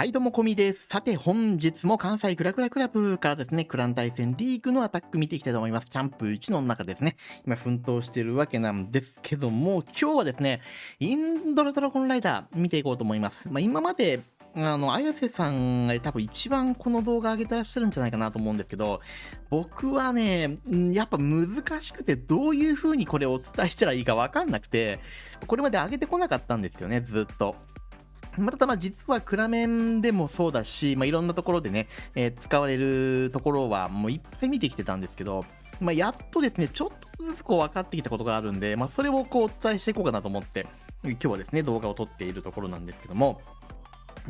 はい、どうも、こみです。さて、本日も関西クラクラクラブからですね、クラン対戦リーグのアタック見ていきたいと思います。キャンプ1の中ですね、今奮闘してるわけなんですけども、今日はですね、インドラドラゴンライダー見ていこうと思います。まあ、今まで、あの、綾瀬さんが多分一番この動画上げてらっしゃるんじゃないかなと思うんですけど、僕はね、やっぱ難しくてどういう風にこれをお伝えしたらいいかわかんなくて、これまで上げてこなかったんですよね、ずっと。またま実はクラメンでもそうだし、まあ、いろんなところでね、えー使われるところはもういっぱい見てきてたんですけど、まあ、やっとですね、ちょっとずつこう分かってきたことがあるんで、まあ、それをこうお伝えしていこうかなと思って、今日はですね、動画を撮っているところなんですけども、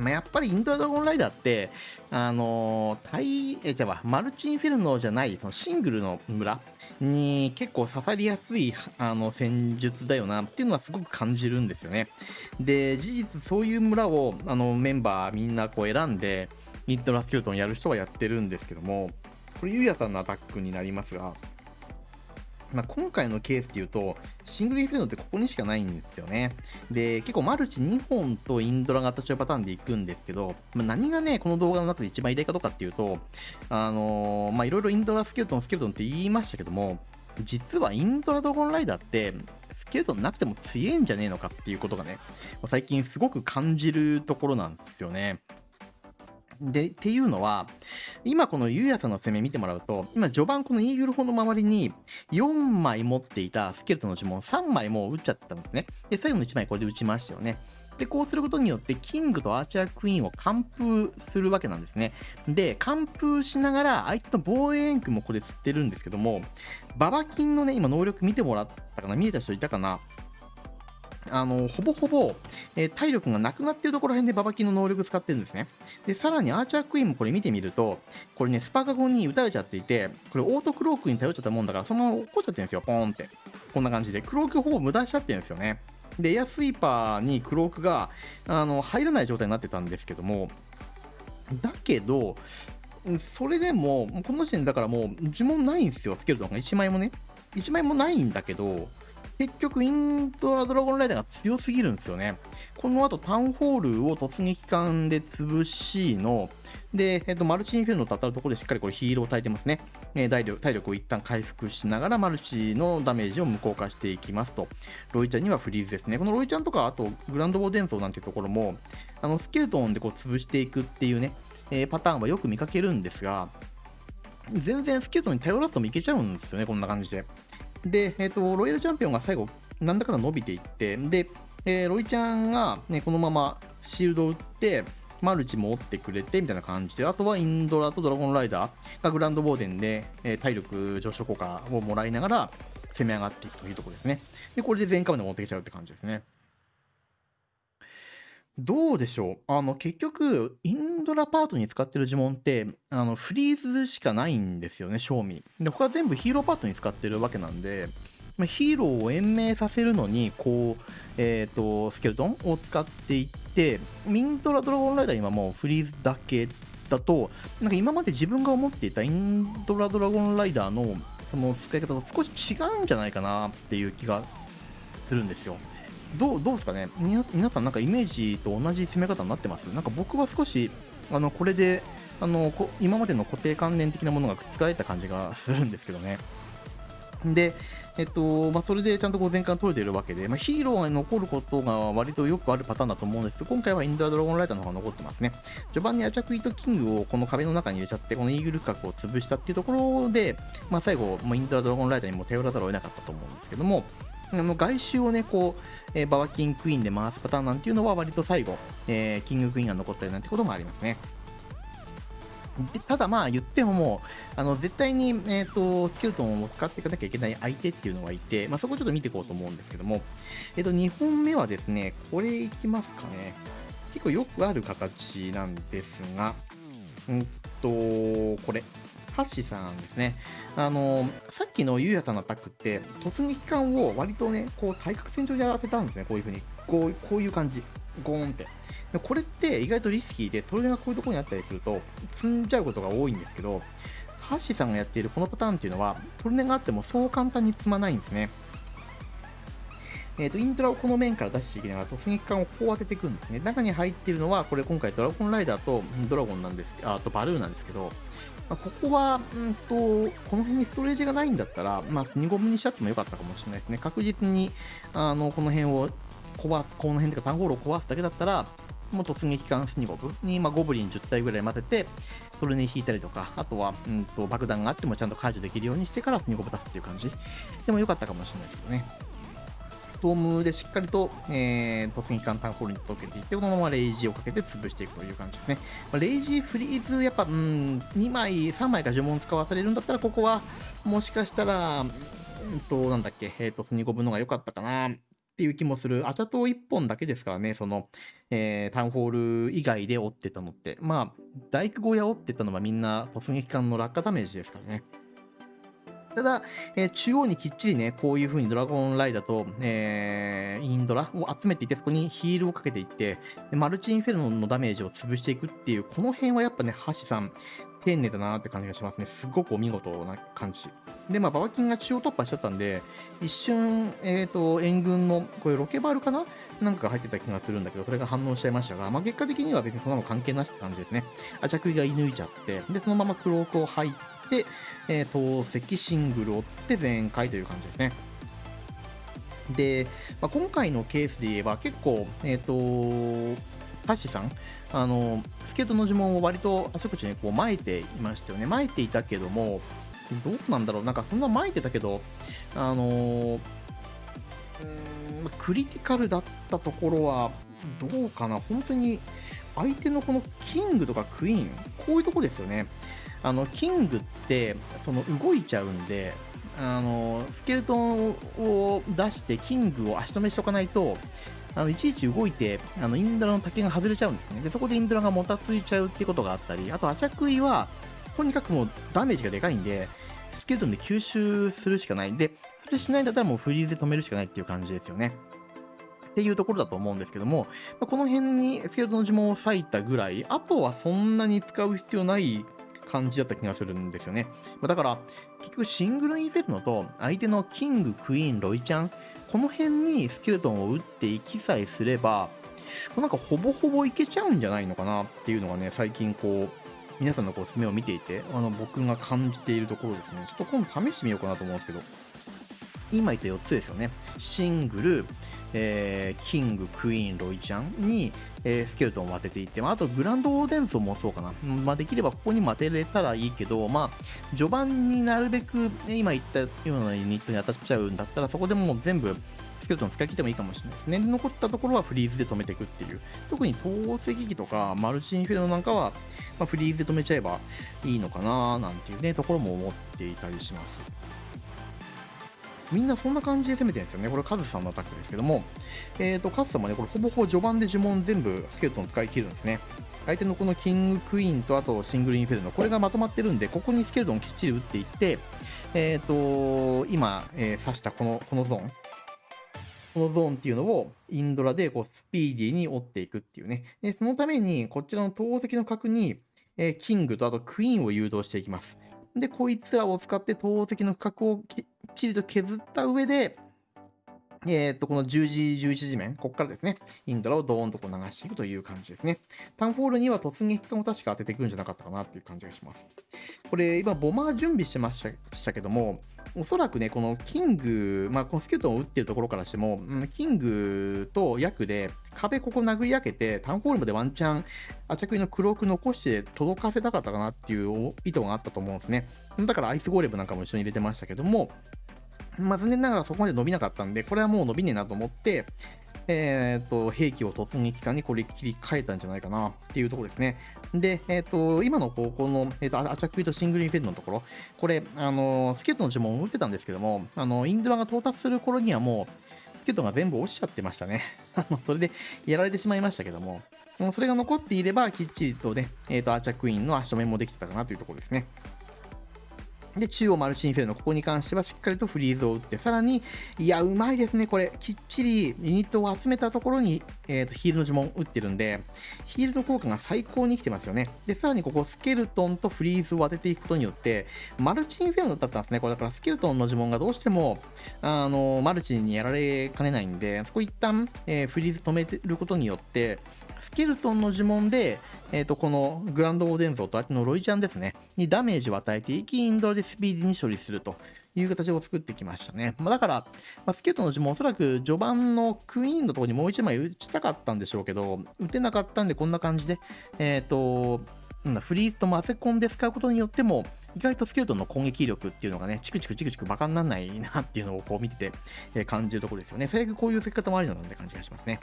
まあ、やっぱりインドラドラゴンライダーって、あのー、対、え、じゃあ、マルチインフェルノじゃない、そのシングルの村に結構刺さりやすい、あの、戦術だよなっていうのはすごく感じるんですよね。で、事実そういう村を、あの、メンバーみんなこう選んで、インドラスケルトンやる人はやってるんですけども、これ、ゆうやさんのアタックになりますが、まあ、今回のケースで言うと、シングルインフェルノってここにしかないんですよね。で、結構マルチ2本とインドラ型中パターンでいくんですけど、まあ、何がね、この動画の中で一番偉大かどうかっていうと、あのーま、いろいろインドラスケルトン、スケルトンって言いましたけども、実はインドラドゴンライダーって、スケルトンなくても強えんじゃねえのかっていうことがね、最近すごく感じるところなんですよね。で、っていうのは、今このゆうやさんの攻め見てもらうと、今序盤このイーグル砲の周りに4枚持っていたスケルトの呪文3枚もう打っちゃったんですね。で、最後の1枚これで打ちましたよね。で、こうすることによって、キングとアーチャークイーンを完封するわけなんですね。で、完封しながら、相手の防衛円区もこれ吸ってるんですけども、ババキンのね、今能力見てもらったかな見えた人いたかなあの、ほぼほぼ、えー体力がなくなってるところら辺でババキの能力使ってるんですね。で、さらにアーチャークイーンもこれ見てみると、これね、スパカゴンに撃たれちゃっていて、これオートクロークに頼っちゃったもんだから、そのまま落っこっちゃってるんですよ、ポーンって。こんな感じで。クロークほぼ無駄しちゃってるんですよね。で、エアスイーパーにクロークが、あの、入らない状態になってたんですけども、だけど、それでも、この時点だからもう呪文ないんですよ、スケルトンが1枚もね。1枚もないんだけど、結局、インドラドラゴンライダーが強すぎるんですよね。この後、タウンホールを突撃艦で潰しの、で、えっと、マルチインフェルノと当たるところでしっかりこれヒールを焚いてますね。えー体力体力を一旦回復しながら、マルチのダメージを無効化していきますと。ロイちゃんにはフリーズですね。このロイちゃんとか、あと、グランドボー伝送なんていうところも、あの、スケルトンでこう潰していくっていうね、えーパターンはよく見かけるんですが、全然スケルトンに頼らずともいけちゃうんですよね、こんな感じで。で、えっ、と、ロイヤルチャンピオンが最後、なんだかんだ伸びていって、で、えーロイちゃんが、ね、このままシールドを打って、マルチも折ってくれてみたいな感じで、あとはインドラとドラゴンライダーがグランドボーデンで、え体力上昇効果をもらいながら攻め上がっていくというところですね。で、これで全カまで持ってきちゃうって感じですね。どうでしょう？あの、結局、インドラパートに使ってる呪文って、あの、フリーズしかないんですよね、正味。で、他全部ヒーローパートに使ってるわけなんで、まヒーローを延命させるのに、こう、えっ、と、スケルトンを使っていって、インドラドラゴンライダーにはもうフリーズだけだと、なんか今まで自分が思っていたインドラドラゴンライダーの、その使い方と少し違うんじゃないかなっていう気がするんですよ。どうどうですかね？皆さんなんかイメージと同じ攻め方になってます？なんか僕は少しあのこれであのこ今までの固定観念的なものが覆えた感じがするんですけどね。で、えっとまあ、それでちゃんとこう前回取れてるわけで、まあ、ヒーローが残ることが割とよくあるパターンだと思うんです。けど、今回はインドラドラゴンライダーの方が残ってますね。序盤にアチャクイとキングをこの壁の中に入れちゃって、このイーグル角を潰したっていうところで、まあ、最後、もうインドラドラゴンライダーにも頼らざるを得なかったと思うんですけども、あの外周をね、こう、えーババキンクイーンで回すパターンなんていうのは割と最後、えーキングクイーンが残ったりなんてこともありますね。でただまあ言ってももう、あの絶対に、えー、とスケルトンを使っていかなきゃいけない相手っていうのがいて、まあ、そこちょっと見ていこうと思うんですけども、えっ、と2本目はですね、これいきますかね。結構よくある形なんですが、うんと、これ。ハッシーさんですね。あのさっきのゆうやさんのアタックって、突撃艦を割とね、こう対角線上で当てたんですね、こういう風に。こうこういう感じ。ゴーンって。でこれって意外とリスキーで、トルネがこういうところにあったりすると、積んじゃうことが多いんですけど、ハッシーさんがやっているこのパターンっていうのは、トルネがあってもそう簡単に積まないんですね。えっ、と、イントラをこの面から出していきながら突撃艦をこう当てていくんですね。中に入っているのは、これ今回ドラゴンライダーとドラゴンなんですあとバルーンなんですけど、ま、ここは、うんと、この辺にストレージがないんだったら、まあ、2ゴムにしちゃってもよかったかもしれないですね。確実に、あの、この辺を壊す、この辺とか、タンホールを壊すだけだったら、もう突撃艦スニゴブに、まあ、ゴブリン10体ぐらい待てて、それに引いたりとか、あとは、うんと、爆弾があってもちゃんと解除できるようにしてからスニゴブ出すっていう感じ。でもよかったかもしれないですけどね。ドームでしっかりと、えー、突撃艦タンホールに届けていって、このままレイジーをかけて潰していくという感じですね。まあ、レイジーフリーズ、やっぱ、うん、2枚、3枚か呪文使わされるんだったら、ここは、もしかしたら、うんと、なんだっけ、えっ、ー、と、スニゴブのが良かったかな。っていう気もする。アチャ島1本だけですからね、その、えー、タウンホール以外で折ってたのって。まあ、大工小屋折ってたのはみんな突撃艦の落下ダメージですからね。ただ、えー、中央にきっちりね、こういう風にドラゴンライダーと、えー、インドラを集めていって、そこにヒールをかけていって、マルチインフェルノのダメージを潰していくっていう、この辺はやっぱね、ハシさん、丁寧だなって感じがしますね。すごくお見事な感じ。で、まあ、ババキンが中央突破しちゃったんで、一瞬、えっ、ー、と、援軍の、これロケバルかな？なんか入ってた気がするんだけど、それが反応しちゃいましたが、まあ、結果的には別にそんなの関係なしって感じですね。アチャクイが射抜いちゃって、で、そのままクロークを入って、えー、投石シングルを追って全開という感じですね。で、まあ、今回のケースで言えば結構、えっ、ー、と、タッシさん、あの、スケートの呪文を割とあちこちにこう巻いていましたよね。巻いていたけども、どうなんだろうなんかそんな巻いてたけど、あのー、クリティカルだったところは、どうかな本当に相手のこのキングとかクイーン、こういうとこですよね。あの、キングって、その動いちゃうんで、あの、スケルトンを出してキングを足止めしとかないと、あのいちいち動いて、あのインドラの竹が外れちゃうんですね。で、そこでインドラがもたついちゃうってことがあったり、あと、アチャクイは、とにかくもうダメージがでかいんで、スケルトンで吸収するしかないんで、それしないんだったらもうフリーズで止めるしかないっていう感じですよね。っていうところだと思うんですけども、この辺にスケルトンの呪文を割いたぐらい、あとはそんなに使う必要ない感じだった気がするんですよね。だから、結局シングルインフェルノと相手のキング、クイーン、ロイちゃん、この辺にスケルトンを打っていきさえすれば、なんかほぼほぼいけちゃうんじゃないのかなっていうのがね、最近こう、皆さんのこう目を見ていて、あの僕が感じているところですね。ちょっと今度試してみようかなと思うんですけど、今言った4つですよね。シングル、えー、キング、クイーン、ロイちゃんに、えー、スケルトンを当てていって、まあ、あとグランドオーデンソンもそうかな。まあ、できればここにも当てれたらいいけど、まあ、序盤になるべく、ね、今言ったようなユニットに当たっちゃうんだったら、そこでもう全部スケルトン使い切ってもいいかもしれないですね。残ったところはフリーズで止めていくっていう。特に透石機とかマルチインフェルノなんかは、まあ、フリーズで止めちゃえばいいのかななんていうね、ところも思っていたりします。みんなそんな感じで攻めてるんですよね。これカズさんのアタックですけども、えっ、ー、と、カズさんもね、これほぼほぼ序盤で呪文全部スケルトン使い切るんですね。相手のこのキングクイーンとあとシングルインフェルノ、これがまとまってるんで、ここにスケルトンきっちり打っていって、えっ、ー、と、今、えー、刺したこの、このゾーン、このゾーンっていうのをインドラでこうスピーディーに追っていくっていうね。で、そのためにこちらの投石の角に、えー、キングとあとクイーンを誘導していきます。で、こいつらを使って投石の角をっちりと削った上で、えっ、と、この10時、11時面、ここからですね、インドラをドーンとこう流していくという感じですね。タウンフォールには突撃艦を確か当てていくんじゃなかったかなっていう感じがします。これ、今、ボマー準備してましたけども、おそらくね、このキング、まあ、このスケルトンを打ってるところからしても、キングとヤクで壁ここ殴り開けて、タウンホールまでワンチャン、アチャクイのクローク残して届かせたかったかなっていう意図があったと思うんですね。だからアイスゴーレムなんかも一緒に入れてましたけども、まあ、残念ながらそこまで伸びなかったんで、これはもう伸びねえなと思って、えっ、ー、と、兵器を突撃艦にこれ切り替えたんじゃないかなっていうところですね。で、えっ、ー、と、今の方向の、えっ、ー、と、アチャクイとシングルインフェルノのところ、これ、あの、スケートの呪文を打ってたんですけども、あの、インドラが到達する頃にはもう、スケートが全部落ちちゃってましたね。あの、それでやられてしまいましたけども、それが残っていれば、きっちりとね、えっ、と、アーチャークイーンの足止めもできてたかなというところですね。で、中央マルチインフェルノ、ここに関してはしっかりとフリーズを打って、さらに、いや、うまいですね、これ。きっちりユニットを集めたところに、えーと、ヒールの呪文打ってるんで、ヒールの効果が最高に生きてますよね。で、さらにここ、スケルトンとフリーズを当てていくことによって、マルチインフェルノだったんですね。これだからスケルトンの呪文がどうしても、あの、マルチにやられかねないんで、そこ一旦、えー、フリーズ止めてることによって、スケルトンの呪文で、えっ、ー、と、このグランドオーデン像と相手のロイちゃんですね、にダメージを与えていき、インドラでスピーディーに処理するという形を作ってきましたね。まあ、だから、まあ、スケルトンの呪文おそらく序盤のクイーンのところにもう一枚打ちたかったんでしょうけど、打てなかったんでこんな感じで、えっ、ー、と、なんだフリーズと混ぜ込んで使うことによっても、意外とスケルトンの攻撃力っていうのがね、チクチクチクチクバカにならないなっていうのをこう見てて、え、感じるところですよね。最悪こういう付け方もありなので感じがしますね。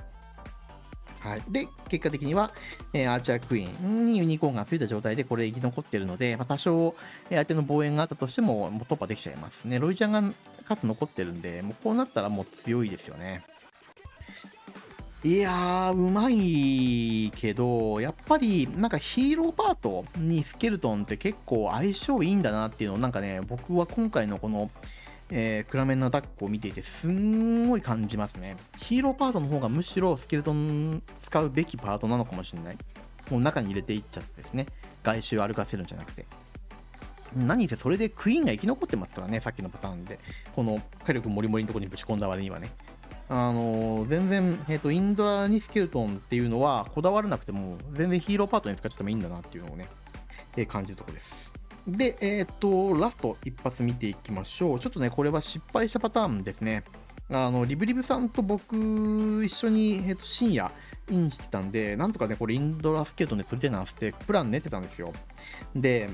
はい、で、結果的には、えー、アーチャークイーンにユニコーンがついた状態でこれ生き残ってるので、まあ、多少、え相手の防衛があったとしてももう突破できちゃいますね。ロイちゃんが数残ってるんで、もうこうなったらもう強いですよね。いやー、うまいけど、やっぱりなんかヒーローパートにスケルトンって結構相性いいんだなっていうのをなんかね、僕は今回のこのえー、クラメンのアタックを見ていてすんごい感じますね。ヒーローパートの方がむしろスケルトン使うべきパートなのかもしれない。もう中に入れていっちゃってですね。外周歩かせるんじゃなくて。何せそれでクイーンが生き残ってますからね、さっきのパターンで。この火力もりもりのところにぶち込んだ割にはね。あのー、全然、えっ、ー、と、インドラにスケルトンっていうのはこだわらなくても、全然ヒーローパートに使っちゃってもいいんだなっていうのをね、えー、感じるところです。で、えっ、と、ラスト一発見ていきましょう。ちょっとね、これは失敗したパターンですね。あの、リブリブさんと僕、一緒に、えっ、と、深夜、インしてたんで、なんとかね、これインドラスケートで取りたいなって、プラン練ってたんですよ。で、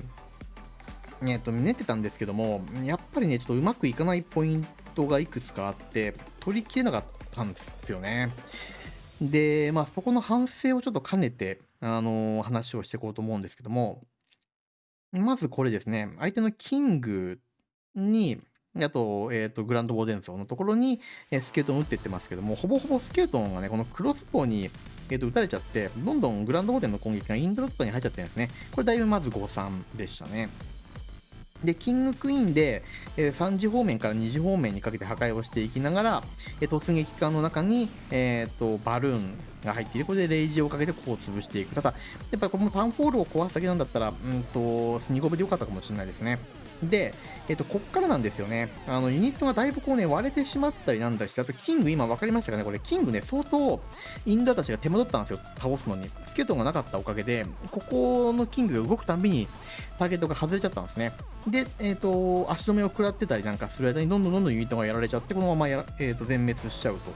えっ、と、練ってたんですけども、やっぱりね、ちょっとうまくいかないポイントがいくつかあって、取りきれなかったんですよね。で、まあ、そこの反省をちょっと兼ねて、あのー、話をしていこうと思うんですけども、まずこれですね、相手のキングに、あと、えっ、ー、と、グランドボーデン層のところに、えー、スケルトン打っていってますけども、ほぼほぼスケルトンがね、このクロスボウに、えー、と撃たれちゃって、どんどんグランドボーデンの攻撃がインドロットに入っちゃってるんですね。これだいぶまず誤算でしたね。で、キングクイーンで、えー、3次方面から2次方面にかけて破壊をしていきながら、えー、突撃艦の中に、えーと、バルーンが入っている。これでレイジをかけてここを潰していく。ただ、やっぱりこのタウンフォールを壊すだけなんだったら、うんと、スニゴブでよかったかもしれないですね。で、えっと、こっからなんですよね。あの、ユニットがだいぶこうね、割れてしまったりなんだし、あと、キング今分かりましたかね？これ、キングね、相当、インドアたちが手間取ったんですよ。倒すのに。スケルトがなかったおかげで、ここのキングが動くたびに、ターゲットが外れちゃったんですね。で、えっ、と、足止めを食らってたりなんかする間に、どんどんどんどんユニットがやられちゃって、このままやら、えっ、と、全滅しちゃうと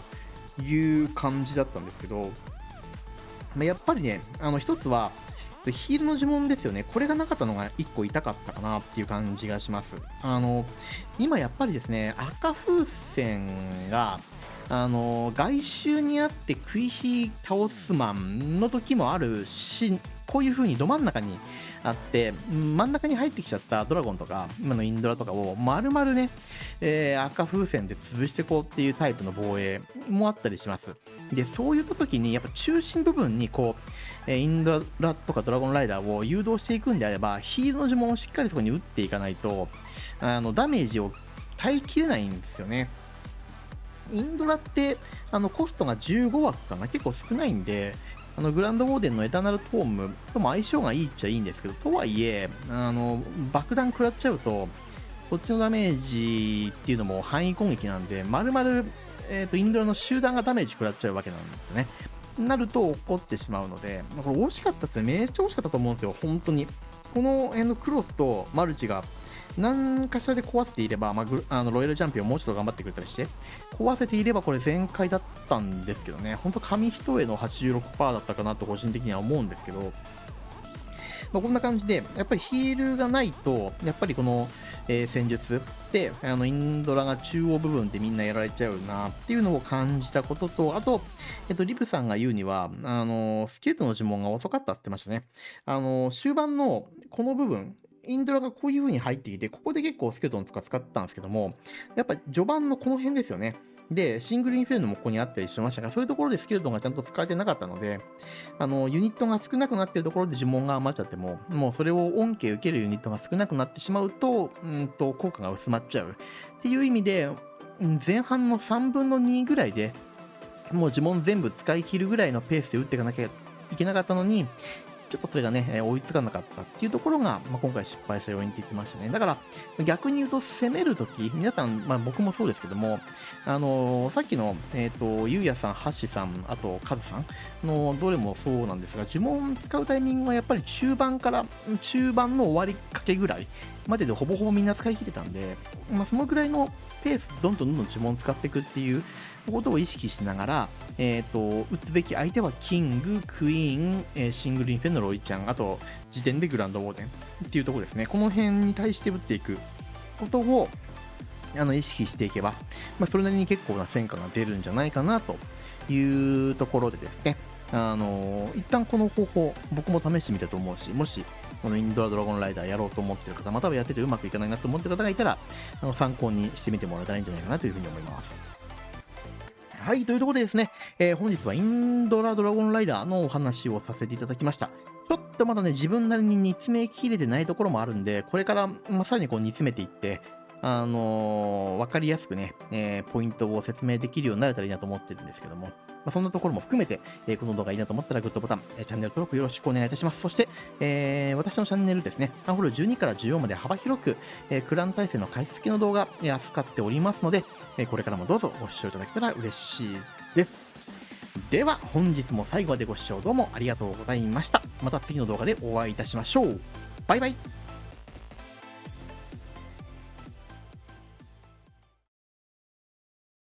いう感じだったんですけど、まあ、やっぱりね、あの、一つは、ヒールの呪文ですよね。これがなかったのが1個痛かったかなっていう感じがします。あの、今やっぱりですね、赤風船が、あの、外周にあって食い火倒すマンの時もあるし、こういう風にど真ん中にあって、真ん中に入ってきちゃったドラゴンとか、今のインドラとかを丸々ね、えー、赤風船で潰していこうっていうタイプの防衛もあったりします。で、そういった時に、やっぱ中心部分にこう、インドラとかドラゴンライダーを誘導していくんであれば、ヒールの呪文をしっかりそこに打っていかないと、あの、ダメージを耐えきれないんですよね。インドラって、あの、コストが15枠かな？結構少ないんで、あの、グランドウォーデンのエターナルトームとも相性がいいっちゃいいんですけど、とはいえ、あの、爆弾食らっちゃうと、こっちのダメージっていうのも範囲攻撃なんで、丸々、えっ、と、インドラの集団がダメージ食らっちゃうわけなんですよね。なると怒ってしまうので、これ惜しかったですね。めっちゃ惜しかったと思うんですよ。本当に。この辺のクロスとマルチが何かしらで壊せていれば、まあ、あのロイヤルチャンピオンもうちょっと頑張ってくれたりして、壊せていればこれ全開だったんですけどね、本当紙一重の86%だったかなと個人的には思うんですけど、まあ、こんな感じで、やっぱりヒールがないと、やっぱりこの、えー、戦術で、あの、インドラが中央部分でみんなやられちゃうなっていうのを感じたことと、あと、えっと、リプさんが言うには、あの、スケートの呪文が遅かったって言ってましたね。あの、終盤のこの部分、インドラがこういう風に入ってきて、ここで結構スケルトンとか使ったんですけども、やっぱ序盤のこの辺ですよね。で、シングルインフェルノもここにあったりしましたが、そういうところでスケルトンがちゃんと使われてなかったので、あの、ユニットが少なくなってるところで呪文が余っちゃっても、もうそれを恩恵受けるユニットが少なくなってしまうと、うんと、効果が薄まっちゃう。っていう意味で、前半の3分の2ぐらいで、もう呪文全部使い切るぐらいのペースで打っていかなきゃいけなかったのに、ちょっとそれがね、追いつかなかったっていうところが、まあ、今回失敗した要因って言ってましたね。だから、逆に言うと攻めるとき、皆さん、まあ、僕もそうですけども、あのー、さっきの、えっ、ー、と、ゆうやさん、はっしさん、あと、かずさんのどれもそうなんですが、呪文使うタイミングはやっぱり中盤から、中盤の終わりかけぐらいまででほぼほぼみんな使い切ってたんで、まあ、そのぐらいのペースどんどんどんどん呪文使っていくっていうことを意識しながら、え、ー、と、打つべき相手はキング、クイーン、えー、シングルインフェンのロイちゃん、あと、時点でグランドウォーデンっていうところですね。この辺に対して打っていくことを、あの、意識していけば、まあ、それなりに結構な戦果が出るんじゃないかなというところでですね、あの一旦この方法、僕も試してみたと思うし、もし、このインドラドラゴンライダーやろうと思ってる方、またはやっててうまくいかないなと思ってる方がいたら、あの参考にしてみてもらえたらいいんじゃないかなというふうに思います。はい、というところでですね、えー、本日はインドラドラゴンライダーのお話をさせていただきました。ちょっとまだね、自分なりに煮詰めきれてないところもあるんで、これから、まあ、さらにこう煮詰めていって、あのー、わかりやすくね、えー、ポイントを説明できるようになれたらいいなと思ってるんですけども、ま、そんなところも含めて、え、この動画いいなと思ったらグッドボタン、えー、チャンネル登録よろしくお願いいたします。そして、えー、私のチャンネルですね、アンホール12から14まで幅広く、え、クラン体制の解説系の動画、え、扱っておりますので、え、これからもどうぞご視聴いただけたら嬉しいです。では、本日も最後までご視聴どうもありがとうございました。また次の動画でお会いいたしましょう。バイバイ。